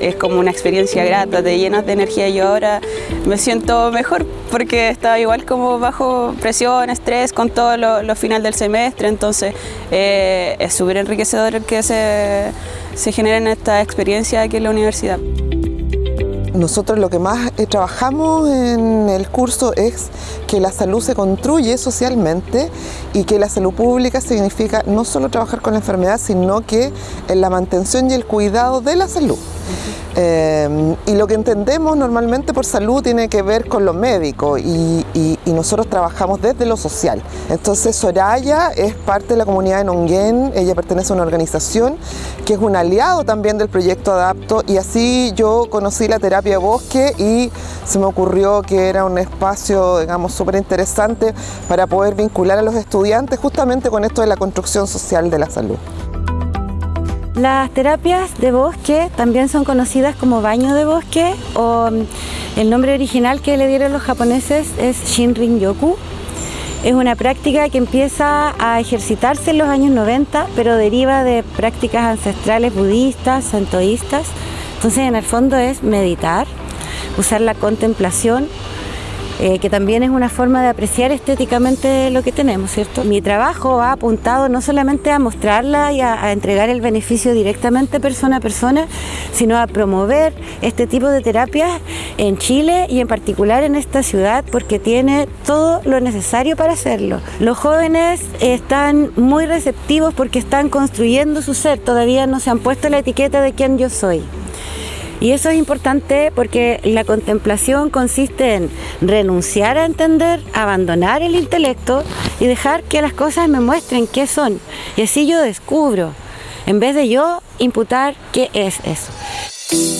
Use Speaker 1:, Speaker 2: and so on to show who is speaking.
Speaker 1: Es como una experiencia grata, te llenas de energía. Yo ahora me siento mejor porque estaba igual como bajo presión, estrés con todo lo, final del semestre, entonces eh, es súper enriquecedor que se, se generen esta experiencia aquí en la universidad.
Speaker 2: Nosotros lo que más eh, trabajamos en el curso es que la salud se construye socialmente y que la salud pública significa no solo trabajar con la enfermedad, sino que en la mantención y el cuidado de la salud. Eh, y lo que entendemos normalmente por salud tiene que ver con lo médico y, y, nosotros trabajamos desde lo social. Entonces Soraya es parte de la comunidad de Nonguén, ella pertenece a una organización que es un aliado también del proyecto Adapto y así yo conocí la terapia bosque y se me ocurrió que era un espacio, digamos, súper interesante para poder vincular a los estudiantes justamente con esto de la construcción social de la salud.
Speaker 3: Las terapias de bosque también son conocidas como baño de bosque o mm, el nombre original que le dieron los japoneses es Shinrin-yoku. Es una práctica que empieza a ejercitarse en los años 90, pero deriva de prácticas ancestrales budistas, santoístas. Entonces, en el fondo es meditar, usar la contemplación eh, que también es una forma de apreciar estéticamente lo que tenemos, ¿cierto? Mi trabajo ha apuntado no solamente a mostrarla y a, a, entregar el beneficio directamente persona a persona, sino a promover este tipo de terapias en Chile y en particular en esta ciudad porque tiene todo lo necesario para hacerlo. Los jóvenes están muy receptivos porque están construyendo su ser, todavía no se han puesto la etiqueta de quién yo soy. Y eso es importante porque la contemplación consiste en renunciar a entender, abandonar el intelecto y dejar que las cosas me muestren qué son. Y así yo descubro, en vez de yo imputar qué es eso.